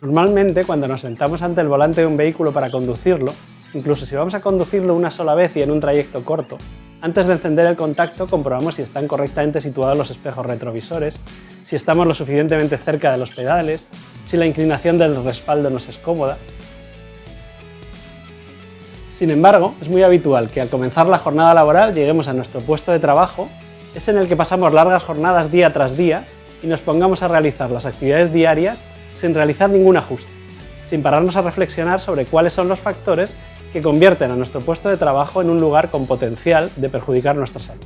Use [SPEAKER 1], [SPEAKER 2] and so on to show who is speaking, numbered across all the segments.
[SPEAKER 1] Normalmente, cuando nos sentamos ante el volante de un vehículo para conducirlo, incluso si vamos a conducirlo una sola vez y en un trayecto corto, antes de encender el contacto comprobamos si están correctamente situados los espejos retrovisores, si estamos lo suficientemente cerca de los pedales, si la inclinación del respaldo nos es cómoda. Sin embargo, es muy habitual que al comenzar la jornada laboral lleguemos a nuestro puesto de trabajo, es en el que pasamos largas jornadas día tras día y nos pongamos a realizar las actividades diarias sin realizar ningún ajuste, sin pararnos a reflexionar sobre cuáles son los factores que convierten a nuestro puesto de trabajo en un lugar con potencial de perjudicar nuestra salud.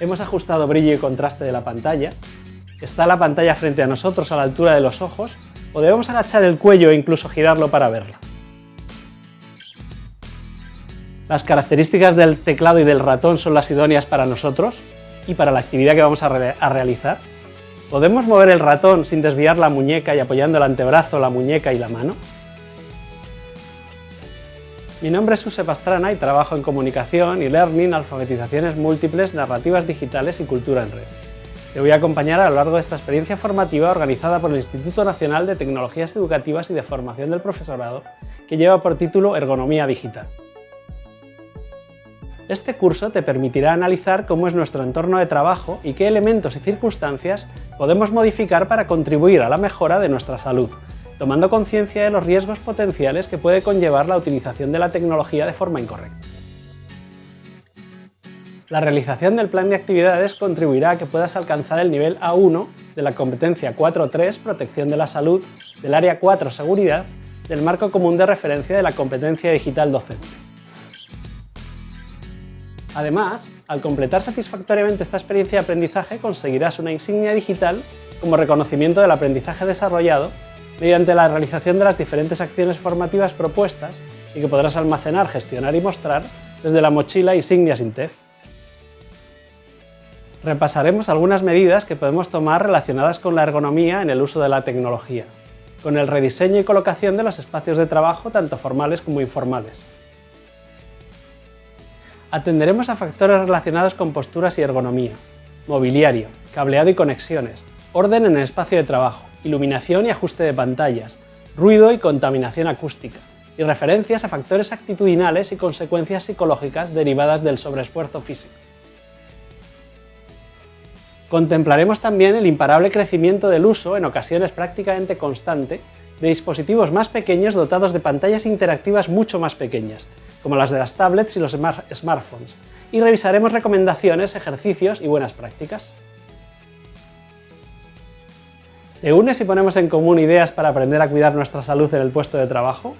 [SPEAKER 1] Hemos ajustado brillo y contraste de la pantalla, está la pantalla frente a nosotros a la altura de los ojos o debemos agachar el cuello e incluso girarlo para verla. Las características del teclado y del ratón son las idóneas para nosotros y para la actividad que vamos a, realizar. ¿Podemos mover el ratón sin desviar la muñeca y apoyando el antebrazo, la muñeca y la mano? Mi nombre es Suse Pastrana y trabajo en comunicación y learning, alfabetizaciones múltiples, narrativas digitales y cultura en red. Te voy a acompañar a lo largo de esta experiencia formativa organizada por el Instituto Nacional de Tecnologías Educativas y de Formación del Profesorado, que lleva por título Ergonomía Digital. Este curso te permitirá analizar cómo es nuestro entorno de trabajo y qué elementos y circunstancias podemos modificar para contribuir a la mejora de nuestra salud, tomando conciencia de los riesgos potenciales que puede conllevar la utilización de la tecnología de forma incorrecta. La realización del plan de actividades contribuirá a que puedas alcanzar el nivel A1 de la competencia 4.3 Protección de la Salud, del área 4 Seguridad, del marco común de referencia de la competencia digital docente. Además, al completar satisfactoriamente esta experiencia de aprendizaje conseguirás una insignia digital como reconocimiento del aprendizaje desarrollado mediante la realización de las diferentes acciones formativas propuestas y que podrás almacenar, gestionar y mostrar desde la mochila Insignia Sintef. Repasaremos algunas medidas que podemos tomar relacionadas con la ergonomía en el uso de la tecnología, con el rediseño y colocación de los espacios de trabajo tanto formales como informales. Atenderemos a factores relacionados con posturas y ergonomía, mobiliario, cableado y conexiones, orden en el espacio de trabajo, iluminación y ajuste de pantallas, ruido y contaminación acústica, y referencias a factores actitudinales y consecuencias psicológicas derivadas del sobreesfuerzo físico. Contemplaremos también el imparable crecimiento del uso, en ocasiones prácticamente constante, de dispositivos más pequeños dotados de pantallas interactivas mucho más pequeñas, como las de las tablets y los smartphones, y revisaremos recomendaciones, ejercicios y buenas prácticas. ¿Te unes y ponemos en común ideas para aprender a cuidar nuestra salud en el puesto de trabajo?